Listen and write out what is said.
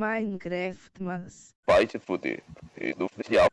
Minecraft, mas. Vai te fuder. do oficial.